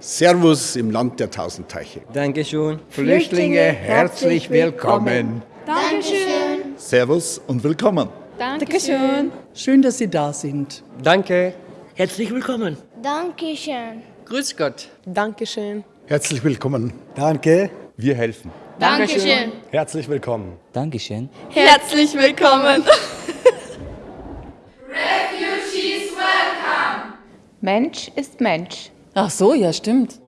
Servus im Land der tausend Teiche. Dankeschön. Flüchtlinge, herzlich willkommen. Dankeschön. Servus und willkommen. Dankeschön. Schön, dass Sie da sind. Danke. Herzlich willkommen. Dankeschön. Grüß Gott. Dankeschön. Herzlich willkommen. Danke. Wir helfen. Dankeschön. Herzlich willkommen. Dankeschön. Herzlich willkommen. Mensch ist Mensch. Ach so, ja, stimmt.